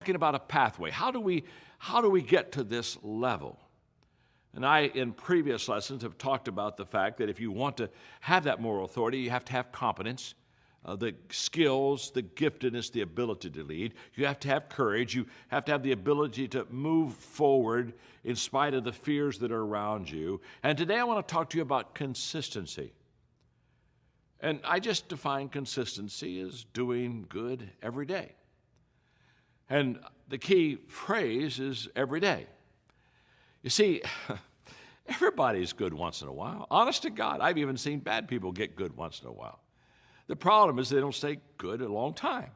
talking about a pathway. How do we how do we get to this level? And I, in previous lessons, have talked about the fact that if you want to have that moral authority, you have to have competence, uh, the skills, the giftedness, the ability to lead. You have to have courage. You have to have the ability to move forward in spite of the fears that are around you. And today I want to talk to you about consistency. And I just define consistency as doing good every day. And the key phrase is every day. You see, everybody's good once in a while. Honest to God, I've even seen bad people get good once in a while. The problem is they don't stay good a long time.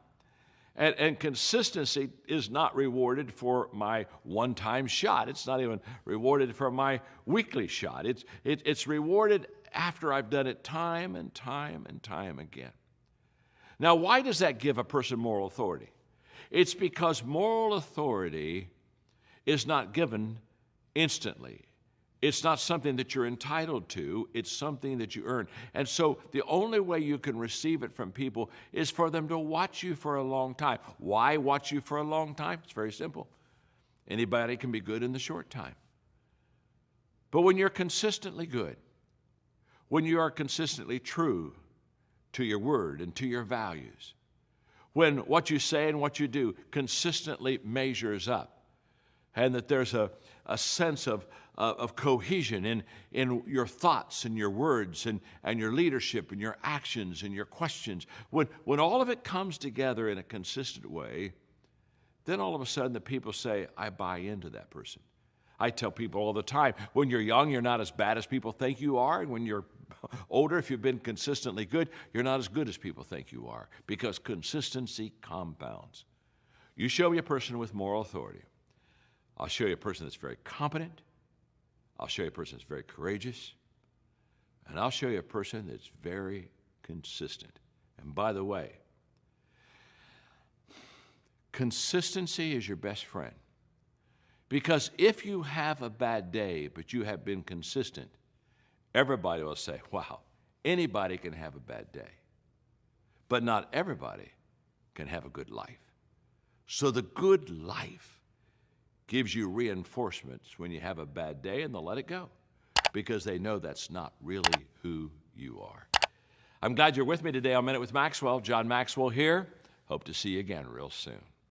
And, and, consistency is not rewarded for my one time shot. It's not even rewarded for my weekly shot. It's, it, it's rewarded after I've done it time and time and time again. Now, why does that give a person moral authority? It's because moral authority is not given instantly. It's not something that you're entitled to, it's something that you earn. And so the only way you can receive it from people is for them to watch you for a long time. Why watch you for a long time? It's very simple. Anybody can be good in the short time. But when you're consistently good, when you are consistently true to your word and to your values, when what you say and what you do consistently measures up, and that there's a, a sense of, uh, of cohesion in, in your thoughts and your words and, and your leadership and your actions and your questions. When, when all of it comes together in a consistent way, then all of a sudden the people say, I buy into that person. I tell people all the time when you're young, you're not as bad as people think you are. And when you're older, if you've been consistently good, you're not as good as people think you are because consistency compounds. You show me a person with moral authority. I'll show you a person that's very competent. I'll show you a person that's very courageous. And I'll show you a person that's very consistent. And by the way, consistency is your best friend. Because if you have a bad day, but you have been consistent, everybody will say, wow, anybody can have a bad day. But not everybody can have a good life. So the good life gives you reinforcements when you have a bad day and they'll let it go because they know that's not really who you are. I'm glad you're with me today on Minute with Maxwell. John Maxwell here. Hope to see you again real soon.